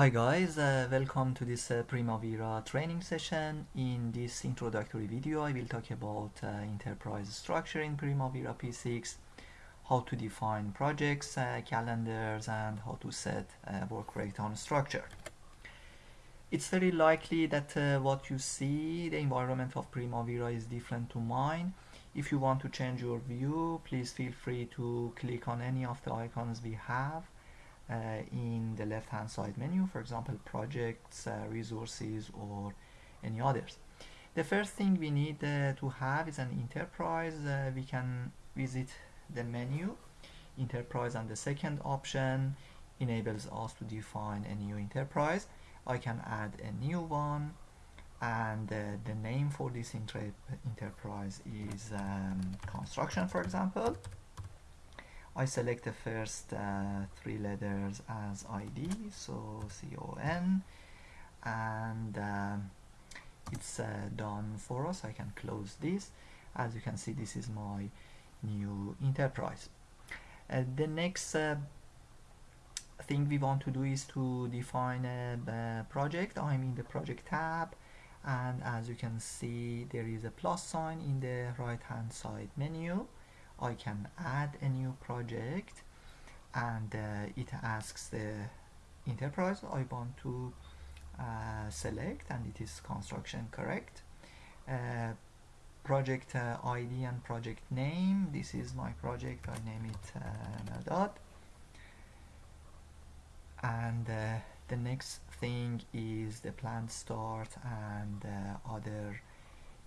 Hi guys, uh, welcome to this uh, Primavera training session. In this introductory video I will talk about uh, enterprise structure in Primavera P6, how to define projects, uh, calendars and how to set uh, work breakdown structure. It's very likely that uh, what you see, the environment of Primavera is different to mine. If you want to change your view, please feel free to click on any of the icons we have in the left hand side menu for example projects uh, resources or any others. The first thing we need uh, to have is an enterprise. Uh, we can visit the menu. Enterprise and the second option enables us to define a new enterprise. I can add a new one and uh, the name for this enterprise is um, construction for example I select the first uh, three letters as ID, so CON, and um, it's uh, done for us. I can close this. As you can see, this is my new enterprise. Uh, the next uh, thing we want to do is to define a, a project. I'm in the project tab and as you can see there is a plus sign in the right hand side menu I can add a new project and uh, it asks the enterprise I want to uh, select and it is construction correct? Uh, project uh, ID and project name this is my project I name it uh, Mehrdad and uh, the next thing is the plant start and other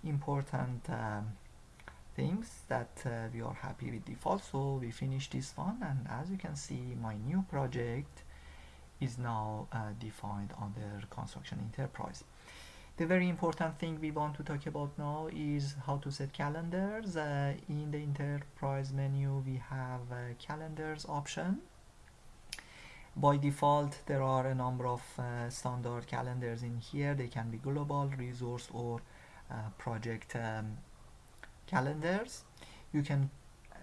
important um, things that uh, we are happy with default. So we finish this one and as you can see my new project is now uh, defined under construction enterprise. The very important thing we want to talk about now is how to set calendars. Uh, in the enterprise menu we have a calendars option. By default there are a number of uh, standard calendars in here. They can be global resource or uh, project um, calendars. You can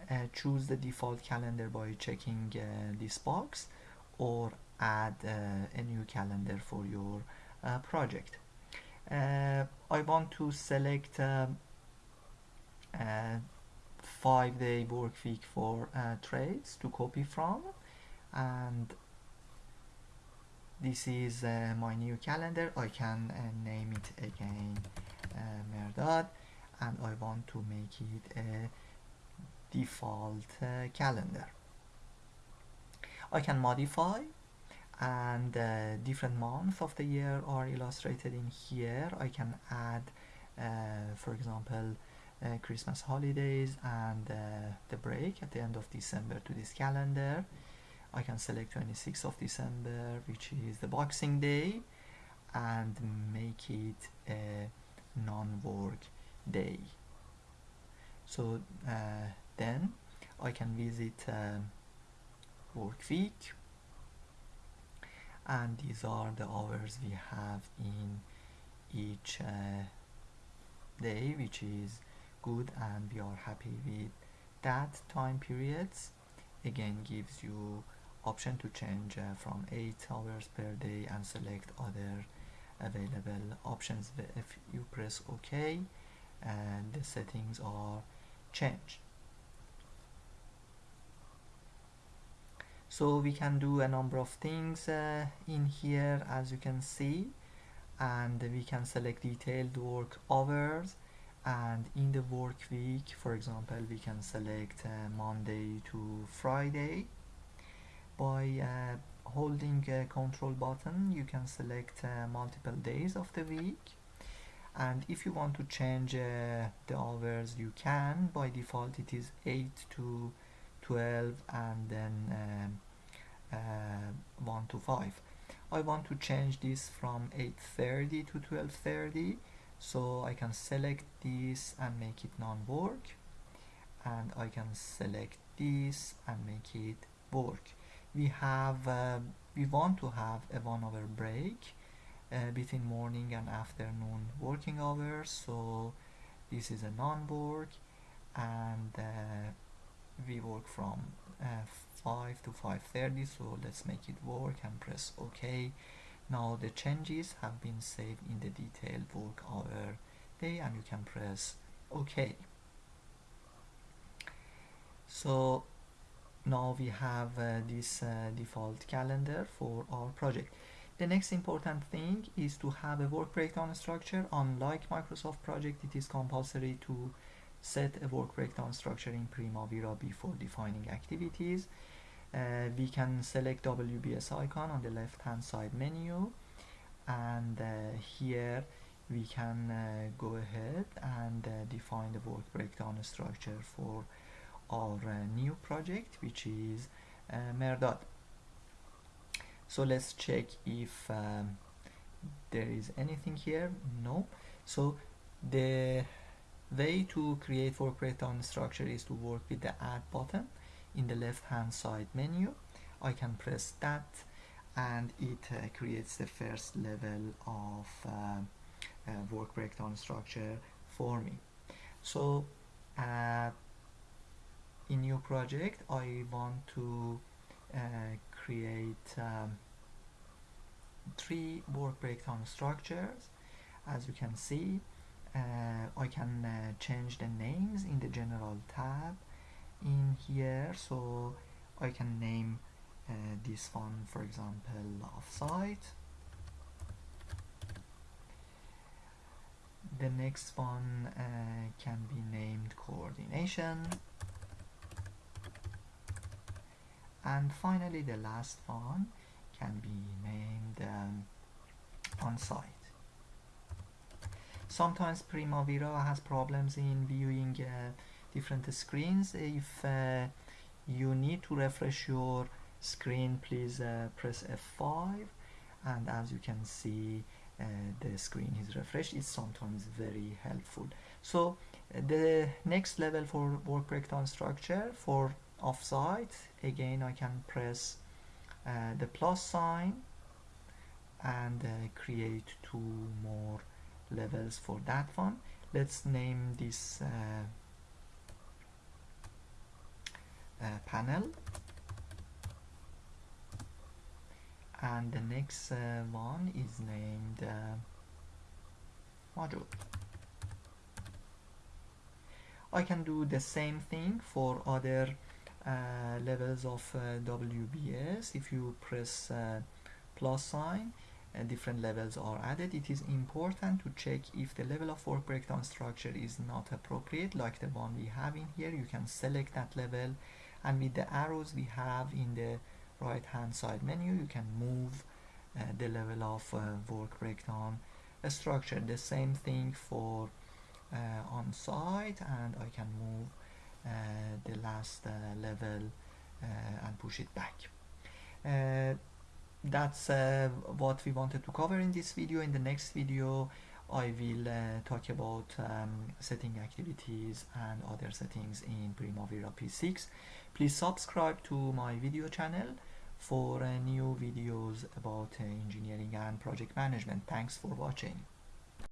uh, choose the default calendar by checking uh, this box or add uh, a new calendar for your uh, project. Uh, I want to select um, five day work week for trades to copy from. And this is uh, my new calendar. I can uh, name it again uh, Mehrdad and I want to make it a default uh, calendar. I can modify and uh, different months of the year are illustrated in here. I can add uh, for example uh, Christmas holidays and uh, the break at the end of December to this calendar. I can select 26th of December which is the Boxing Day and make it a non-work day. So uh, then I can visit uh, work week. And these are the hours we have in each uh, day which is good and we are happy with that time periods. Again gives you option to change uh, from 8 hours per day and select other available options if you press OK and the settings are changed. So we can do a number of things uh, in here as you can see and we can select detailed work hours and in the work week for example we can select uh, Monday to Friday. By uh, holding a control button you can select uh, multiple days of the week and if you want to change uh, the hours you can. By default it is 8 to 12 and then um, uh, 1 to 5 I want to change this from 8.30 to 12.30 so I can select this and make it non-work. And I can select this and make it work. We have uh, we want to have a one hour break uh, between morning and afternoon working hours. So this is a non-work and uh, we work from uh, 5 to 5.30 so let's make it work and press OK. Now the changes have been saved in the detailed work hour day and you can press OK. So now we have uh, this uh, default calendar for our project the next important thing is to have a work breakdown structure. Unlike Microsoft project it is compulsory to set a work breakdown structure in Primavera before defining activities. Uh, we can select WBS icon on the left hand side menu and uh, here we can uh, go ahead and uh, define the work breakdown structure for our uh, new project which is uh, Mehrdad so let's check if um, there is anything here. No. So the way to create work breakdown structure is to work with the add button in the left hand side menu. I can press that and it uh, creates the first level of uh, uh, work breakdown structure for me. So uh, in new project I want to uh, create um, three work breakdown structures. As you can see uh, I can uh, change the names in the general tab in here. So I can name uh, this one for example offsite the next one uh, can be named coordination and finally the last one can be named um, on site sometimes Primavera has problems in viewing uh, different screens. If uh, you need to refresh your screen please uh, press F5 and as you can see uh, the screen is refreshed. It's sometimes very helpful. So uh, the next level for work breakdown structure for offsite again I can press uh, the plus sign and uh, create two more levels for that one. Let's name this uh, uh, panel. And the next uh, one is named module. I can do the same thing for other levels of uh, WBS if you press uh, plus sign different levels are added. It is important to check if the level of work breakdown structure is not appropriate like the one we have in here. You can select that level and with the arrows we have in the right hand side menu you can move uh, the level of uh, work breakdown uh, structure. The same thing for uh, on site and I can move uh, the last uh, level and push it back that's what we wanted to cover in this video in the next video I will uh, talk about um, setting activities and other settings in Primavera P6. Please subscribe to my video channel for uh, new videos about uh, engineering and project management. Thanks for watching.